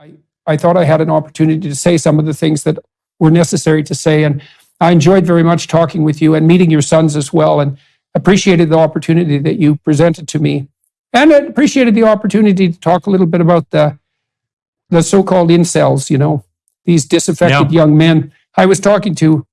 I, I thought I had an opportunity to say some of the things that were necessary to say. And I enjoyed very much talking with you and meeting your sons as well, and appreciated the opportunity that you presented to me. And I appreciated the opportunity to talk a little bit about the, the so called incels, you know, these disaffected young men. I was talking to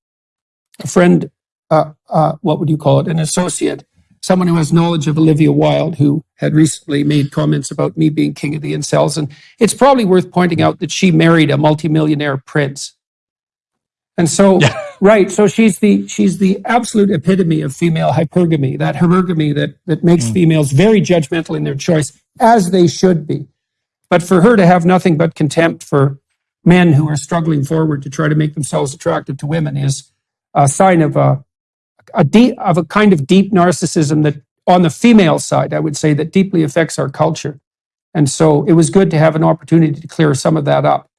a friend, uh, uh, what would you call it, an associate, someone who has knowledge of Olivia Wilde, who had recently made comments about me being king of the incels. And it's probably worth pointing out that she married a multimillionaire prince. And so, right, so she's the she's the absolute epitome of female hypergamy, that hypergamy that that makes Mm. females very judgmental in their choice, as they should be. But for her to have nothing but contempt for men who are struggling forward to try to make themselves attractive to women is a sign of a a deep of a kind of deep narcissism that on the female side, I would say that deeply affects our culture. And so it was good to have an opportunity to clear some of that up.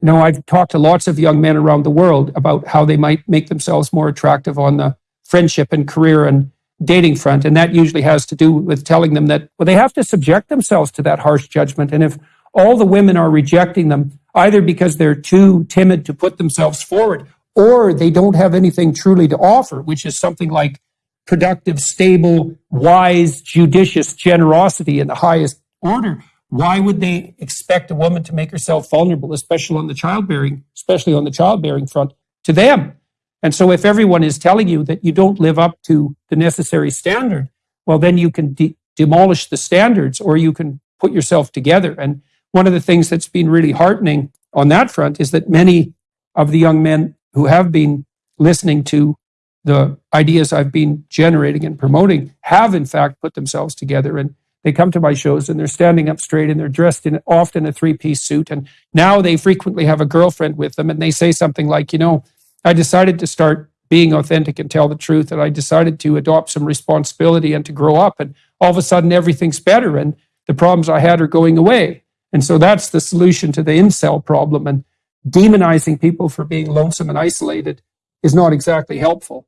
You know, I've talked to lots of young men around the world about how they might make themselves more attractive on the friendship and career and dating front. And that usually has to do with telling them that, well, they have to subject themselves to that harsh judgment. And if all the women are rejecting them, either because they're too timid to put themselves forward or they don't have anything truly to offer, which is something like productive, stable, wise, judicious generosity in the highest order, why would they expect a woman to make herself vulnerable, especially on the childbearing, especially on the childbearing front, to them? And so if everyone is telling you that you don't live up to the necessary standard, well, then you can de- demolish the standards or you can put yourself together. And one of the things that's been really heartening on that front is that many of the young men who have been listening to the ideas I've been generating and promoting have in fact put themselves together. And they come to my shows and they're standing up straight and they're dressed in often a three-piece suit. And now they frequently have a girlfriend with them and they say something like you know I decided to start being authentic and tell the truth and I decided to adopt some responsibility and to grow up and all of a sudden everything's better and the problems I had are going away. And so that's the solution to the incel problem. And demonizing people for being lonesome and isolated is not exactly helpful